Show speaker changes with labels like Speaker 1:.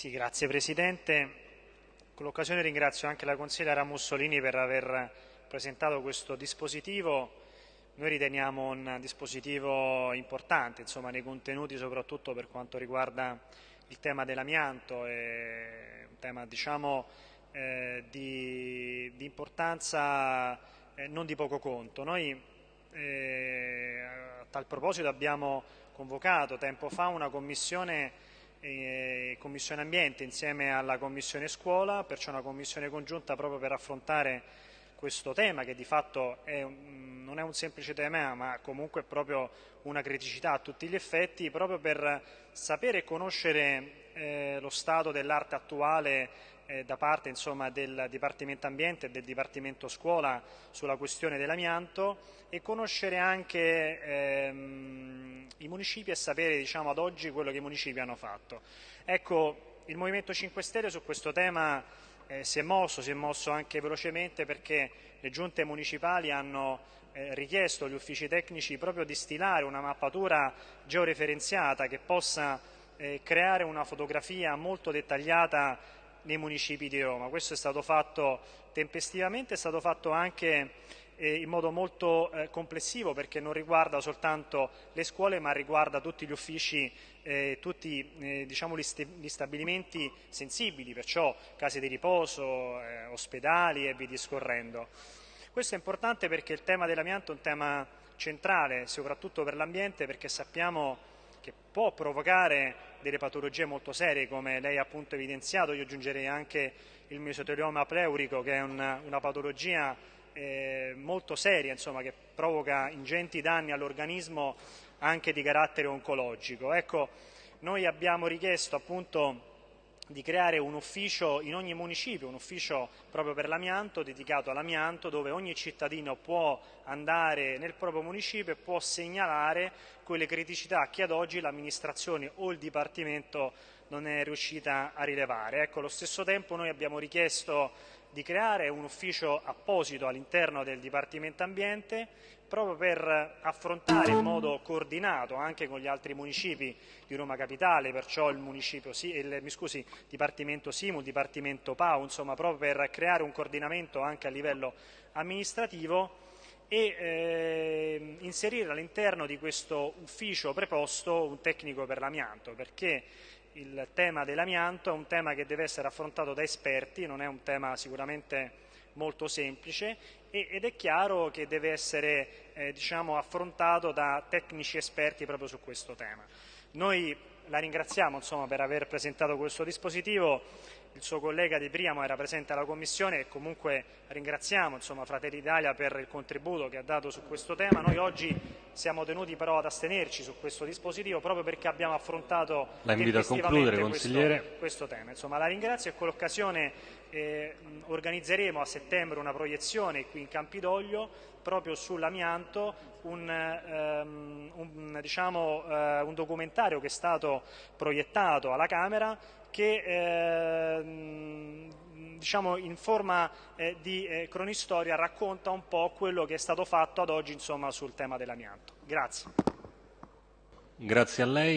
Speaker 1: Sì, grazie Presidente. Con l'occasione ringrazio anche la consigliera Mussolini per aver presentato questo dispositivo. Noi riteniamo un dispositivo importante insomma, nei contenuti, soprattutto per quanto riguarda il tema dell'amianto, è un tema diciamo, eh, di, di, importanza eh, non di poco conto. Noi eh, a tal proposito abbiamo convocato tempo fa una commissione eh, Commissione Ambiente insieme alla Commissione Scuola, perciò una commissione congiunta proprio per affrontare questo tema che di fatto è, non è un semplice tema ma comunque è proprio una criticità a tutti gli effetti, proprio per sapere e conoscere eh, lo stato dell'arte attuale eh, da parte insomma, del Dipartimento Ambiente e del Dipartimento Scuola sulla questione dell'amianto e conoscere anche ehm, i municipi e sapere diciamo, ad oggi quello che i municipi hanno fatto. Ecco, il Movimento 5 Stelle su questo tema eh, si è mosso, si è mosso anche velocemente perché le giunte municipali hanno eh, richiesto agli uffici tecnici proprio di stilare una mappatura georeferenziata che possa eh, creare una fotografia molto dettagliata nei municipi di Roma. Questo è stato fatto tempestivamente, è stato fatto anche in modo molto eh, complessivo perché non riguarda soltanto le scuole ma riguarda tutti gli uffici, eh, tutti eh, diciamo, gli, gli, stabilimenti sensibili, perciò case di riposo, eh, ospedali e via discorrendo. Questo è importante perché il tema dell'amianto è un tema centrale, soprattutto per l'ambiente, perché sappiamo che può provocare delle patologie molto serie, come lei ha appunto evidenziato, io aggiungerei anche il mesotelioma pleurico, che è una, una patologia eh, molto seria, insomma, che provoca ingenti danni all'organismo anche di carattere oncologico. Ecco, noi abbiamo richiesto appunto di creare un ufficio in ogni municipio, un ufficio proprio per l'amianto, dedicato all'amianto, dove ogni cittadino può andare nel proprio municipio e può segnalare quelle criticità che ad oggi l'amministrazione o il Dipartimento non è riuscita a rilevare. Ecco, allo stesso tempo noi abbiamo richiesto di creare un ufficio apposito all'interno del Dipartimento Ambiente proprio per affrontare in modo coordinato anche con gli altri municipi di Roma Capitale, perciò il, il scusi, Dipartimento Simu, il Dipartimento PAU, insomma proprio per creare un coordinamento anche a livello amministrativo e eh, inserire all'interno di questo ufficio preposto un tecnico per l'amianto, perché il tema dell'amianto è un tema che deve essere affrontato da esperti, non è un tema sicuramente molto semplice ed è chiaro che deve essere eh, diciamo, affrontato da tecnici esperti proprio su questo tema. Noi la ringraziamo insomma, per aver presentato questo dispositivo, il suo collega Di Priamo era presente alla Commissione e comunque ringraziamo insomma, Fratelli d'Italia per il contributo che ha dato su questo tema. Noi oggi siamo tenuti però ad astenerci su questo dispositivo proprio perché abbiamo affrontato
Speaker 2: la invito a concludere, consigliere.
Speaker 1: Questo, questo tema. Insomma, la ringrazio e con l'occasione eh, organizzeremo a settembre una proiezione qui in Campidoglio proprio sull'amianto, un, um, un, diciamo, uh, un, documentario che è stato proiettato alla Camera che eh, diciamo, in forma eh, di eh, cronistoria racconta un po' quello che è stato fatto ad oggi insomma, sul tema dell'amianto. Grazie.
Speaker 2: Grazie a lei.